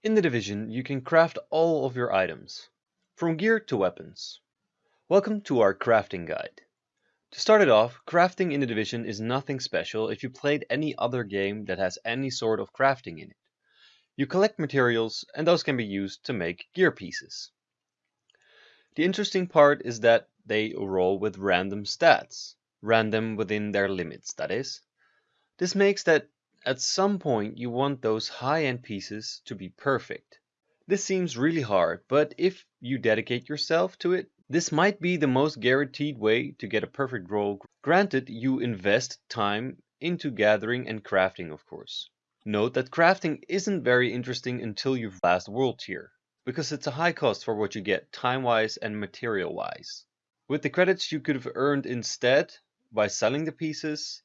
In the division, you can craft all of your items, from gear to weapons. Welcome to our crafting guide. To start it off, crafting in the division is nothing special if you played any other game that has any sort of crafting in it. You collect materials and those can be used to make gear pieces. The interesting part is that they roll with random stats, random within their limits, that is. This makes that at some point you want those high-end pieces to be perfect. This seems really hard, but if you dedicate yourself to it, this might be the most guaranteed way to get a perfect roll. Granted, you invest time into gathering and crafting, of course. Note that crafting isn't very interesting until you've last world tier, because it's a high cost for what you get time-wise and material-wise. With the credits you could have earned instead by selling the pieces,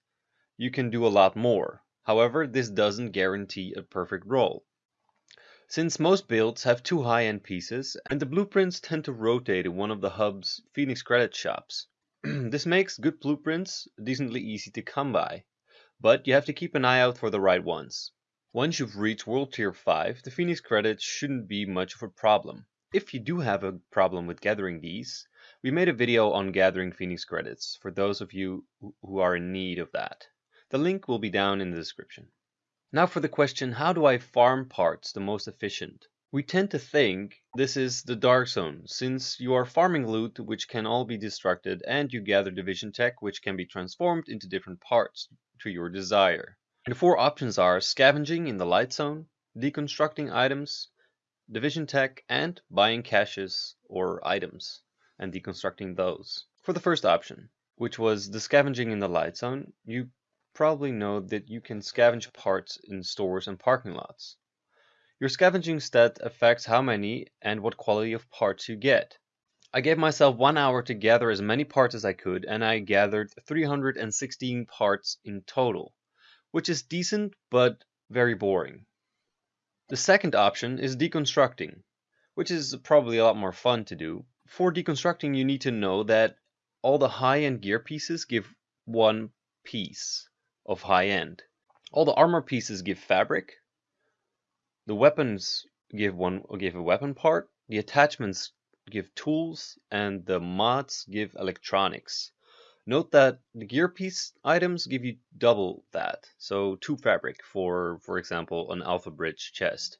you can do a lot more. However, this doesn't guarantee a perfect roll. Since most builds have two high-end pieces, and the blueprints tend to rotate in one of the hub's Phoenix credit shops. this makes good blueprints decently easy to come by but you have to keep an eye out for the right ones. Once you've reached World Tier 5, the Phoenix credits shouldn't be much of a problem. If you do have a problem with gathering these, we made a video on gathering Phoenix credits for those of you who are in need of that. The link will be down in the description. Now for the question, how do I farm parts the most efficient? We tend to think this is the Dark Zone, since you are farming loot which can all be destructed and you gather division tech which can be transformed into different parts to your desire. The four options are scavenging in the light zone, deconstructing items, division tech, and buying caches or items and deconstructing those. For the first option, which was the scavenging in the light zone, you probably know that you can scavenge parts in stores and parking lots. Your scavenging stat affects how many and what quality of parts you get. I gave myself one hour to gather as many parts as I could, and I gathered 316 parts in total, which is decent but very boring. The second option is deconstructing, which is probably a lot more fun to do. For deconstructing, you need to know that all the high-end gear pieces give one piece of high-end. All the armor pieces give fabric. The weapons give one give a weapon part. The attachments give tools and the mods give electronics. Note that the gear piece items give you double that, so two fabric for, for example, an alpha bridge chest.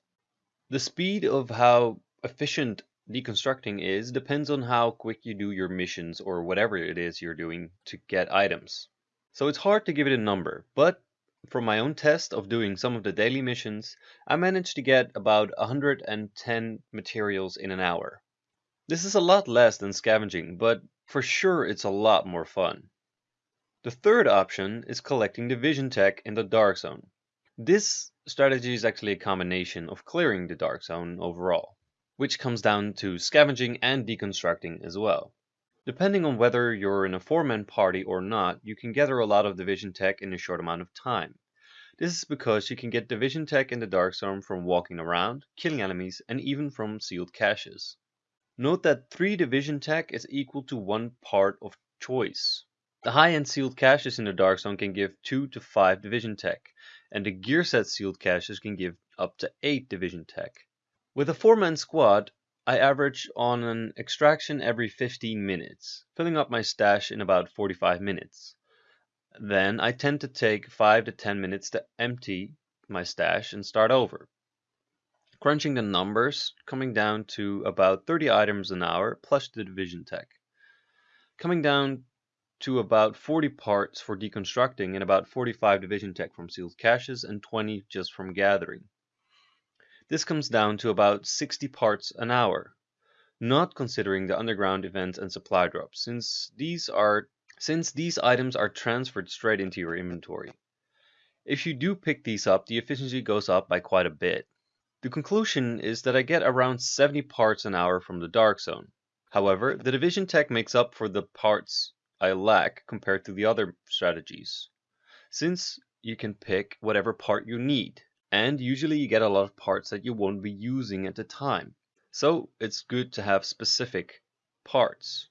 The speed of how efficient deconstructing is depends on how quick you do your missions or whatever it is you're doing to get items. So it's hard to give it a number, but from my own test of doing some of the daily missions, I managed to get about 110 materials in an hour. This is a lot less than scavenging, but for sure it's a lot more fun. The third option is collecting division tech in the Dark Zone. This strategy is actually a combination of clearing the Dark Zone overall, which comes down to scavenging and deconstructing as well. Depending on whether you're in a four-man party or not, you can gather a lot of division tech in a short amount of time. This is because you can get division tech in the Dark Zone from walking around, killing enemies, and even from sealed caches. Note that 3 division tech is equal to 1 part of choice. The high-end sealed caches in the Dark Zone can give 2 to 5 division tech, and the gear set sealed caches can give up to 8 division tech. With a 4-man squad, I average on an extraction every 15 minutes, filling up my stash in about 45 minutes. Then I tend to take 5 to 10 minutes to empty my stash and start over crunching the numbers, coming down to about 30 items an hour plus the division tech. Coming down to about 40 parts for deconstructing and about 45 division tech from sealed caches and 20 just from gathering. This comes down to about 60 parts an hour, not considering the underground events and supply drops, since these are since these items are transferred straight into your inventory. If you do pick these up, the efficiency goes up by quite a bit. The conclusion is that I get around 70 parts an hour from the Dark Zone. However, the division tech makes up for the parts I lack compared to the other strategies, since you can pick whatever part you need, and usually you get a lot of parts that you won't be using at the time. So it's good to have specific parts.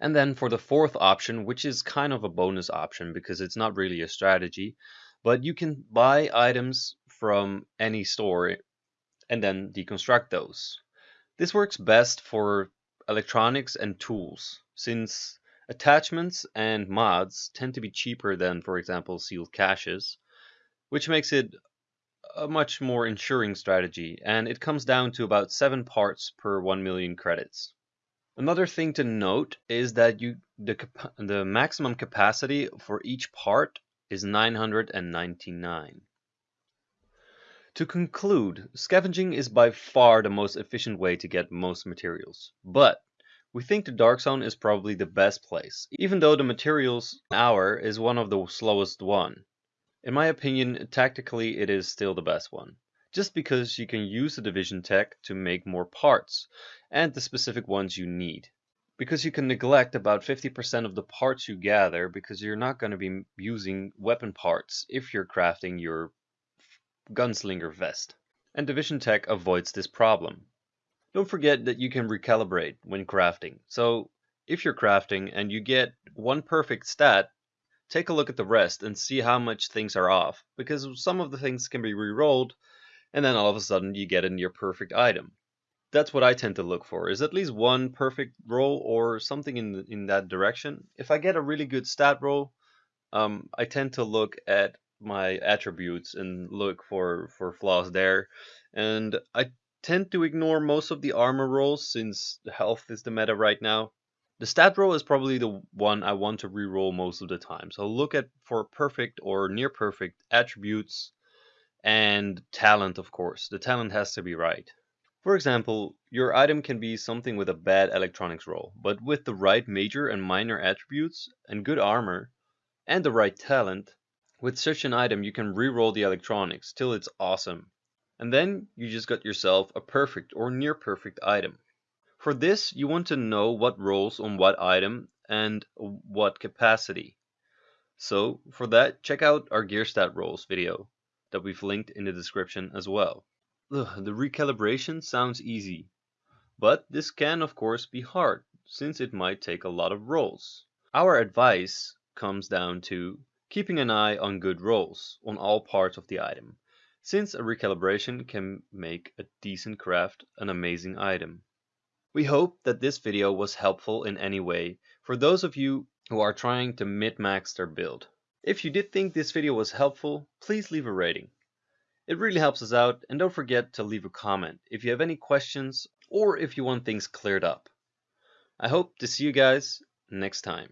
And then for the fourth option, which is kind of a bonus option because it's not really a strategy, but you can buy items from any store and then deconstruct those. This works best for electronics and tools, since attachments and mods tend to be cheaper than, for example, sealed caches, which makes it a much more ensuring strategy, and it comes down to about 7 parts per 1 million credits. Another thing to note is that you the, the maximum capacity for each part is 999. To conclude, scavenging is by far the most efficient way to get most materials, but we think the Dark Zone is probably the best place, even though the materials hour is one of the slowest one. In my opinion, tactically it is still the best one, just because you can use the division tech to make more parts, and the specific ones you need. Because you can neglect about 50% of the parts you gather because you're not going to be using weapon parts if you're crafting your gunslinger vest. And Division Tech avoids this problem. Don't forget that you can recalibrate when crafting. So if you're crafting and you get one perfect stat, take a look at the rest and see how much things are off, because some of the things can be re-rolled, and then all of a sudden you get a near perfect item. That's what I tend to look for, is at least one perfect roll or something in, in that direction. If I get a really good stat roll, um, I tend to look at my attributes and look for, for flaws there. And I tend to ignore most of the armor rolls since health is the meta right now. The stat roll is probably the one I want to re-roll most of the time. So look at for perfect or near perfect attributes and talent, of course. The talent has to be right. For example, your item can be something with a bad electronics roll, but with the right major and minor attributes and good armor and the right talent, with such an item you can re-roll the electronics till it's awesome. And then you just got yourself a perfect or near perfect item. For this, you want to know what rolls on what item and what capacity. So for that, check out our gear stat rolls video that we've linked in the description as well. Ugh, the recalibration sounds easy, but this can of course be hard since it might take a lot of rolls. Our advice comes down to keeping an eye on good rolls on all parts of the item, since a recalibration can make a decent craft an amazing item. We hope that this video was helpful in any way for those of you who are trying to min-max their build. If you did think this video was helpful, please leave a rating. It really helps us out and don't forget to leave a comment if you have any questions or if you want things cleared up. I hope to see you guys next time.